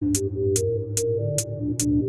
Thank you.